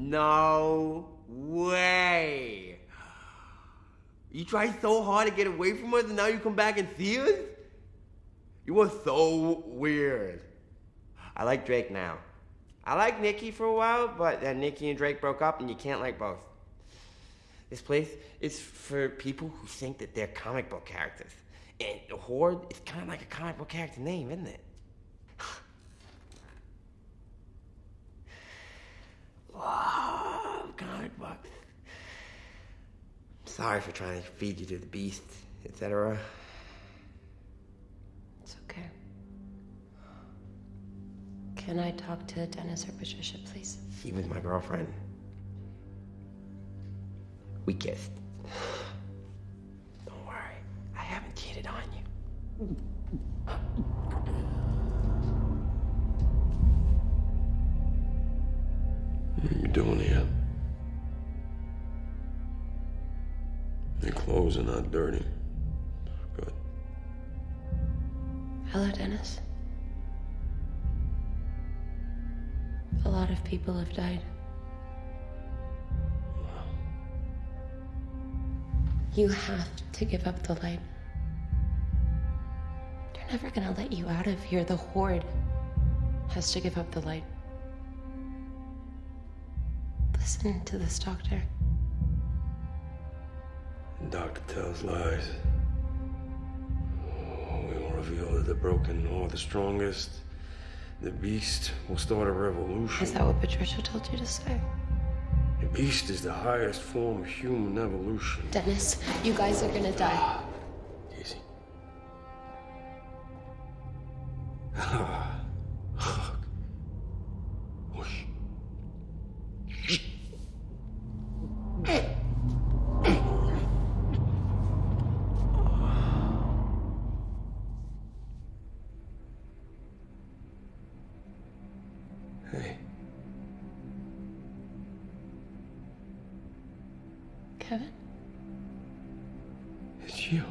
No way. You tried so hard to get away from us and now you come back and see us? You were so weird. I like Drake now. I liked Nicki for a while, but then Nicki and Drake broke up and you can't like both. This place is for people who think that they're comic book characters. And Horde is kind of like a comic book character name, isn't it? Comic books. Sorry for trying to feed you to the beast, etc. It's okay. Can I talk to Dennis or Patricia, please? She was my girlfriend. We kissed. Don't worry, I haven't cheated on you. What are you doing here? Your clothes are not dirty. Good. Hello, Dennis. A lot of people have died. You have to give up the light. They're never gonna let you out of here. The Horde has to give up the light. Listen to this, Doctor. The doctor tells lies. We will reveal that the broken are the strongest. The beast will start a revolution. Is that what Patricia told you to say? The beast is the highest form of human evolution. Dennis, you guys are gonna die. Hey, Kevin? it's you.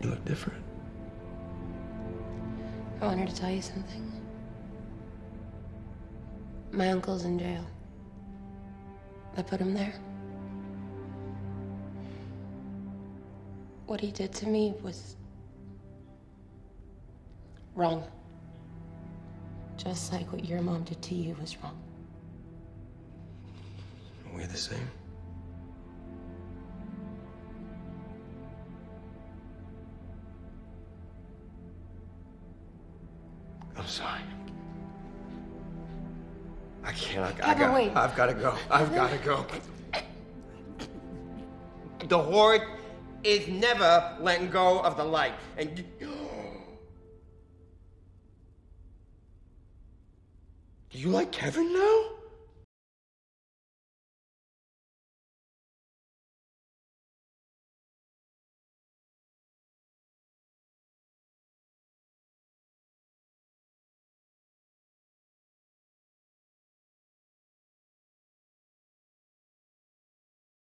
You look different. I wanted to tell you something. My uncle's in jail. I put him there. What he did to me was wrong. Just like what your mom did to you was wrong. We're the same. I'm sorry. I can't. I, I Kevin, got, wait. I've got to go. I've got to go. The Horde is never letting go of the light. And you... Do you like Kevin now?